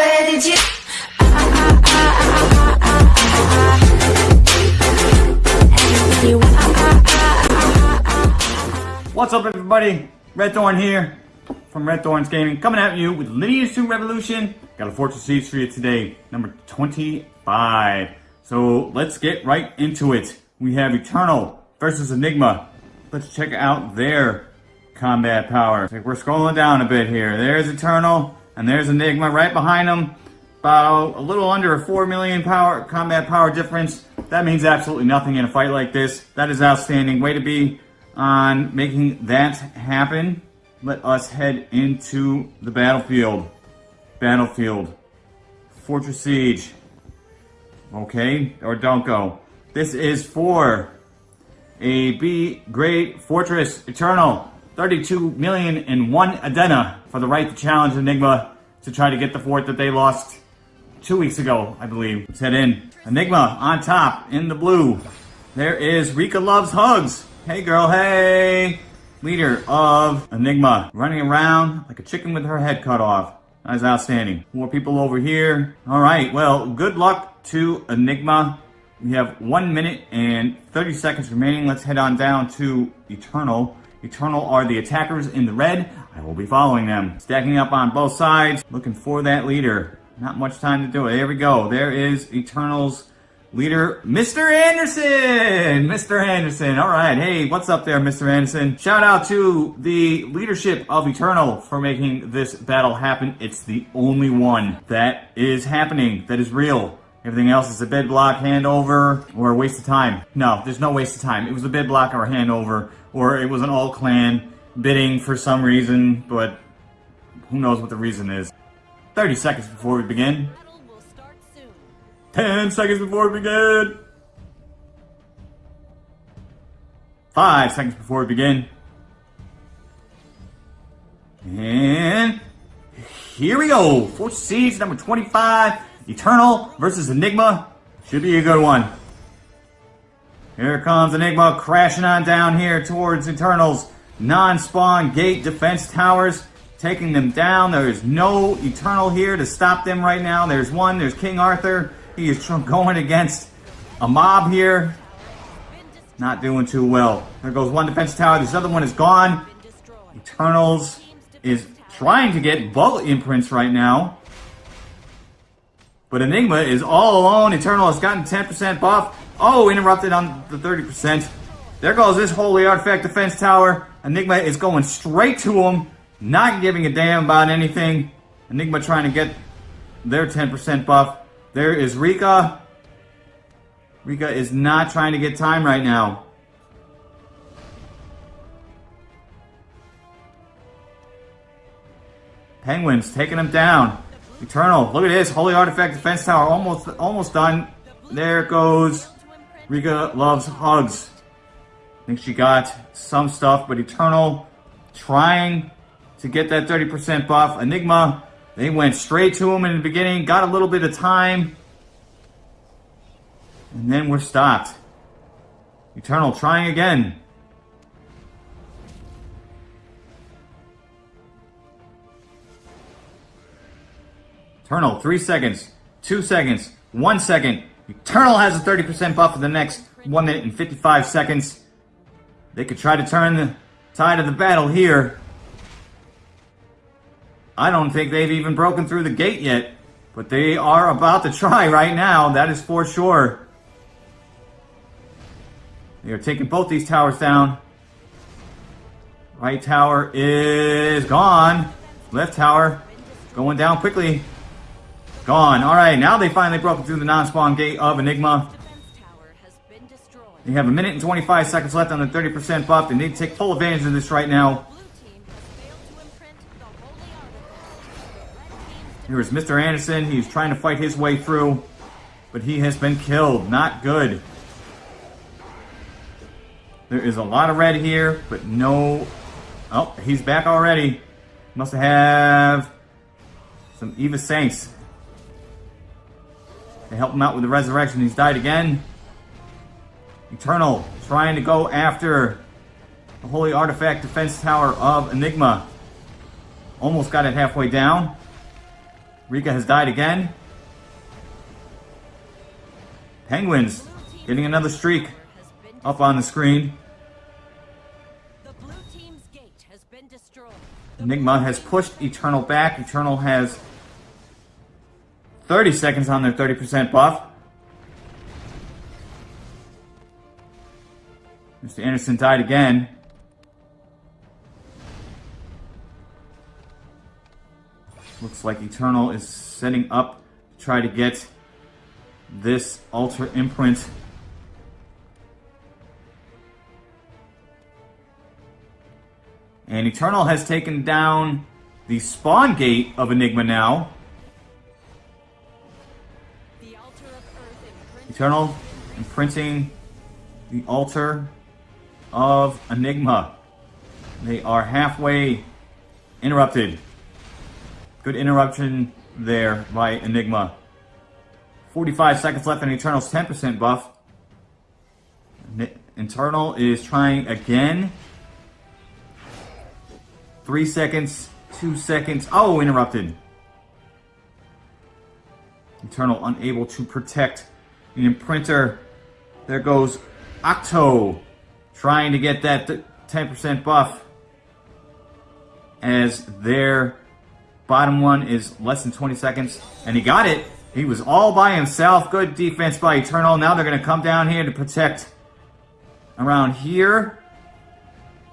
Where did you? What's up everybody? Red Thorn here from Red Thorns Gaming coming at you with Lineage 2 Revolution. Got a Fortress Siege for you today, number 25. So let's get right into it. We have Eternal versus Enigma. Let's check out their combat power. Like we're scrolling down a bit here. There's Eternal and there's Enigma right behind them. About a little under a 4 million power combat power difference. That means absolutely nothing in a fight like this. That is outstanding. Way to be on making that happen. Let us head into the battlefield. Battlefield. Fortress Siege. Okay, or don't go. This is for a B grade Fortress Eternal. 32 million and one Adena for the right to challenge Enigma to try to get the fort that they lost two weeks ago, I believe. Let's head in. Enigma on top in the blue. There is Rika Loves Hugs. Hey girl, hey! Leader of Enigma. Running around like a chicken with her head cut off. That's outstanding. More people over here. Alright, well, good luck to Enigma. We have one minute and 30 seconds remaining. Let's head on down to Eternal. Eternal are the attackers in the red. I will be following them. Stacking up on both sides. Looking for that leader. Not much time to do it. There we go. There is Eternal's leader, Mr. Anderson! Mr. Anderson. All right. Hey, what's up there, Mr. Anderson? Shout out to the leadership of Eternal for making this battle happen. It's the only one that is happening, that is real. Everything else is a bid block handover or a waste of time. No, there's no waste of time. It was a bid block or a handover or it was an all clan bidding for some reason, but who knows what the reason is. 30 seconds before we begin. 10 seconds before we begin. 5 seconds before we begin. And here we go. Fortress Siege, number 25. Eternal versus Enigma. Should be a good one. Here comes Enigma crashing on down here towards Eternal's non-spawn gate defense towers, taking them down. There is no Eternal here to stop them right now. There's one, there's King Arthur. He is going against a mob here. Not doing too well. There goes one defense tower. This other one is gone. Eternals is trying to get bullet imprints right now. But Enigma is all alone. Eternal has gotten 10% buff. Oh, interrupted on the 30%. There goes this Holy Artifact Defense Tower. Enigma is going straight to him, not giving a damn about anything. Enigma trying to get their 10% buff. There is Rika. Rika is not trying to get time right now. Penguins taking him down. Eternal, look at this. Holy Artifact Defense Tower almost almost done. There it goes Rika loves hugs. I think she got some stuff, but Eternal trying to get that 30% buff. Enigma, they went straight to him in the beginning, got a little bit of time, and then we're stopped. Eternal trying again. Eternal, three seconds, two seconds, one second. Eternal has a 30% buff for the next 1 minute and 55 seconds. They could try to turn the tide of the battle here. I don't think they've even broken through the gate yet. But they are about to try right now, that is for sure. They are taking both these towers down. Right tower is gone. Left tower going down quickly. Gone. Alright, now they finally broke through the non-spawn gate of Enigma. They have a minute and 25 seconds left on the 30% buff. They need to take full advantage of this right now. Here is Mr. Anderson. He's trying to fight his way through, but he has been killed. Not good. There is a lot of red here, but no... Oh, he's back already. Must have some Eva Saints. They help him out with the resurrection. He's died again. Eternal trying to go after the Holy Artifact Defense Tower of Enigma. Almost got it halfway down. Rika has died again. Penguins getting another streak up on the screen. The blue team's gate has been destroyed. Enigma has pushed Eternal back. Eternal has 30 seconds on their 30% buff. Mr. Anderson died again. Looks like Eternal is setting up to try to get this altar imprint. And Eternal has taken down the spawn gate of Enigma now. Eternal imprinting the altar of Enigma. They are halfway interrupted. Good interruption there by Enigma. 45 seconds left on Eternal's 10% buff. Eternal is trying again. Three seconds, two seconds. Oh, interrupted. Eternal unable to protect the imprinter. There goes Octo trying to get that 10% buff as their bottom one is less than 20 seconds and he got it. He was all by himself. Good defense by Eternal. Now they're going to come down here to protect around here.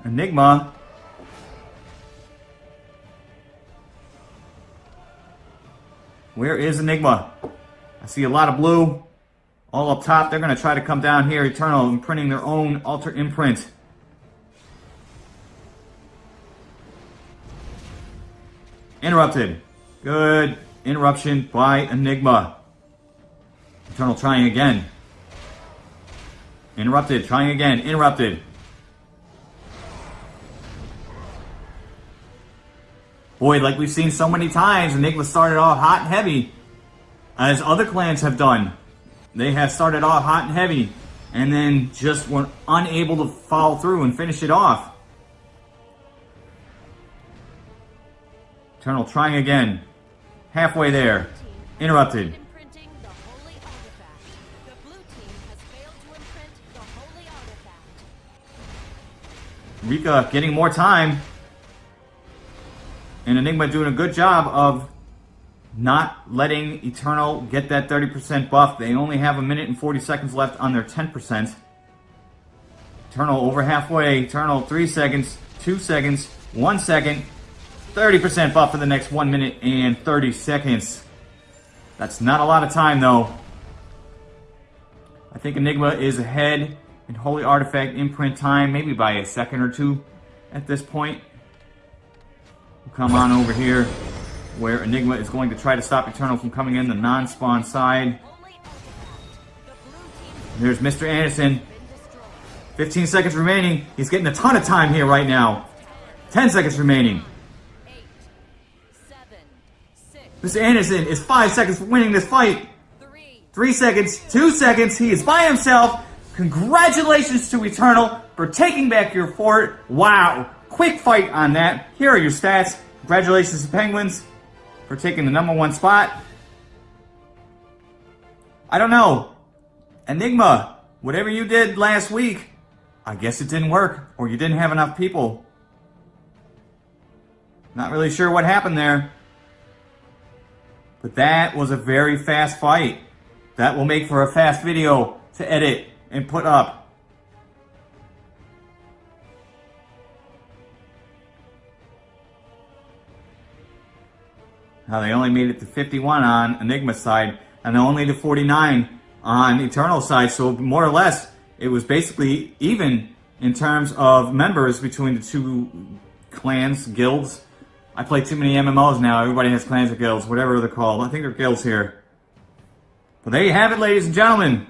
Enigma. Where is Enigma? I see a lot of blue all up top. They're going to try to come down here. Eternal imprinting their own altar imprint. Interrupted. Good interruption by Enigma. Eternal trying again. Interrupted. Trying again. Interrupted. Boy, like we've seen so many times, Enigma started off hot and heavy, as other clans have done. They have started off hot and heavy, and then just were unable to follow through and finish it off. Eternal trying again. Halfway there. Interrupted. imprinting the holy artifact. The blue team has failed to imprint the holy artifact. Rika getting more time. And Enigma doing a good job of not letting Eternal get that 30% buff. They only have a minute and 40 seconds left on their 10%. Eternal over halfway. Eternal 3 seconds, 2 seconds, 1 second. 30% buff for the next 1 minute and 30 seconds. That's not a lot of time though. I think Enigma is ahead in Holy Artifact imprint time, maybe by a second or two at this point. We'll come on over here where Enigma is going to try to stop Eternal from coming in the non-spawn side. There's Mr. Anderson. 15 seconds remaining. He's getting a ton of time here right now. 10 seconds remaining. Mr. Anderson is 5 seconds from winning this fight. three, 3 seconds, 2 seconds. He is by himself. Congratulations to Eternal for taking back your fort. Wow. Quick fight on that. Here are your stats. Congratulations to Penguins for taking the number one spot. I don't know. Enigma, whatever you did last week, I guess it didn't work, or you didn't have enough people. Not really sure what happened there. But that was a very fast fight. That will make for a fast video to edit and put up. Now they only made it to 51 on Enigma side, and only to 49 on Eternal side. So more or less, it was basically even in terms of members between the two clans, guilds. I play too many MMOs now. Everybody has clans or guilds, whatever they're called. I think they're guilds here. But there you have it, ladies and gentlemen.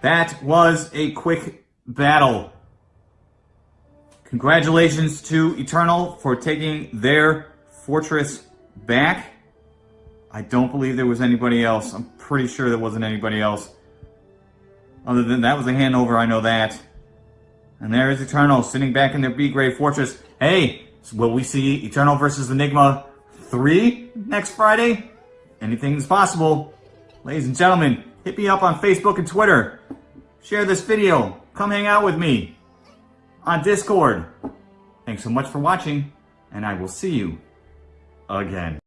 That was a quick battle. Congratulations to Eternal for taking their fortress back. I don't believe there was anybody else. I'm pretty sure there wasn't anybody else. Other than that was a handover, I know that. And there is Eternal sitting back in their B grade fortress. Hey, will we see Eternal versus Enigma 3 next Friday? anything's possible. Ladies and gentlemen, hit me up on Facebook and Twitter. Share this video. Come hang out with me on Discord. Thanks so much for watching, and I will see you again.